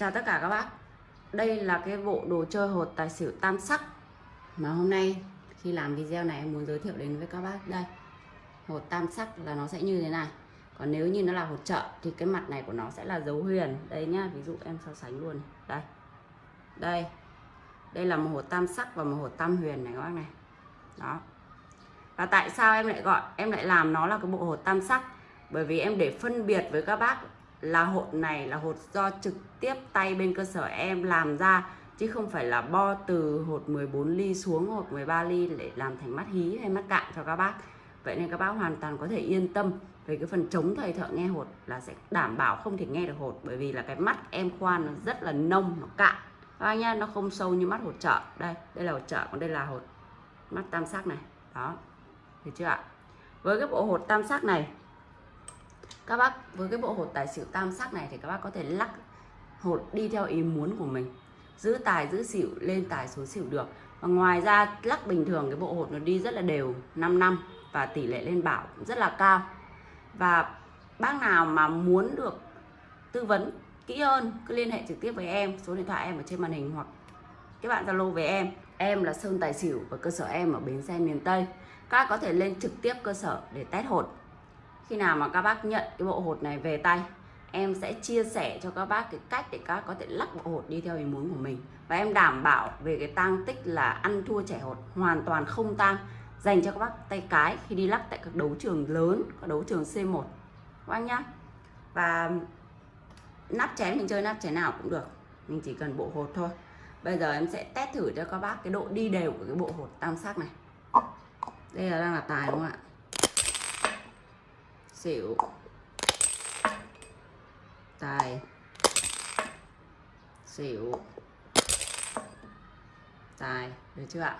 Chào tất cả các bác. Đây là cái bộ đồ chơi hột tài xỉu tam sắc. Mà hôm nay khi làm video này em muốn giới thiệu đến với các bác Đây. Hột tam sắc là nó sẽ như thế này. Còn nếu như nó là hột trợ Thì cái mặt này của nó sẽ là dấu huyền. Đây nhá, ví dụ em so sánh luôn. Đây. Đây. Đây là một hột tam sắc và một hột tam huyền này các bác này. Đó. Và tại sao em lại gọi Em lại làm nó là cái bộ hột tam sắc? Bởi vì em để phân biệt với các bác là hột này là hột do trực tiếp tay bên cơ sở em làm ra chứ không phải là bo từ hột 14 ly xuống hột 13 ly để làm thành mắt hí hay mắt cạn cho các bác. Vậy nên các bác hoàn toàn có thể yên tâm về cái phần chống thầy thợ nghe hột là sẽ đảm bảo không thể nghe được hột bởi vì là cái mắt em khoan nó rất là nông nó cạn. Các bác nhá nó không sâu như mắt hột chợ. đây đây là hột chợ, còn đây là hột mắt tam sắc này. Đó được chưa ạ? Với cái bộ hột tam sắc này các bác, với cái bộ hột tài xỉu tam sắc này thì các bác có thể lắc hột đi theo ý muốn của mình. Giữ tài, giữ xỉu, lên tài xuống xỉu được. Và ngoài ra, lắc bình thường, cái bộ hột nó đi rất là đều 5 năm và tỷ lệ lên bảo cũng rất là cao. Và bác nào mà muốn được tư vấn kỹ hơn, cứ liên hệ trực tiếp với em, số điện thoại em ở trên màn hình hoặc các bạn zalo với em. Em là sơn tài xỉu và cơ sở em ở bến xe miền tây. Các có thể lên trực tiếp cơ sở để test hột khi nào mà các bác nhận cái bộ hột này về tay, em sẽ chia sẻ cho các bác cái cách để các bác có thể lắc bộ hột đi theo ý muốn của mình. Và em đảm bảo về cái tang tích là ăn thua trẻ hột hoàn toàn không tang, dành cho các bác tay cái khi đi lắc tại các đấu trường lớn, các đấu trường C1 các bác nhá. Và nắp chén, mình chơi nắp chén nào cũng được. Mình chỉ cần bộ hột thôi. Bây giờ em sẽ test thử cho các bác cái độ đi đều của cái bộ hột tam sắc này. Đây là đang là tài đúng không ạ? Xỉu. Tài. Xỉu. Tài, được chưa ạ?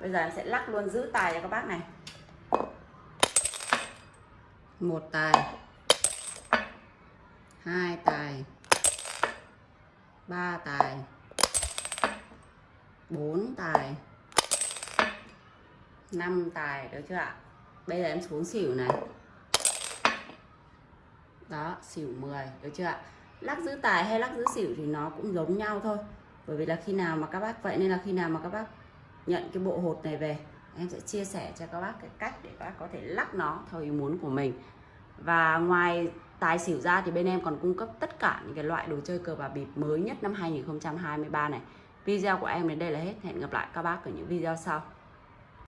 Bây giờ em sẽ lắc luôn, giữ tài cho các bác này. Một tài. Hai tài. Ba tài. Bốn tài. Năm tài, được chưa ạ? Bây giờ em xuống xỉu này đó, xỉu 10 được chưa ạ? Lắc giữ tài hay lắc giữ xỉu thì nó cũng giống nhau thôi. Bởi vì là khi nào mà các bác, vậy nên là khi nào mà các bác nhận cái bộ hột này về, em sẽ chia sẻ cho các bác cái cách để các bác có thể lắc nó theo ý muốn của mình. Và ngoài tài xỉu ra thì bên em còn cung cấp tất cả những cái loại đồ chơi cờ bạc bịp mới nhất năm 2023 này. Video của em đến đây là hết. Hẹn gặp lại các bác ở những video sau.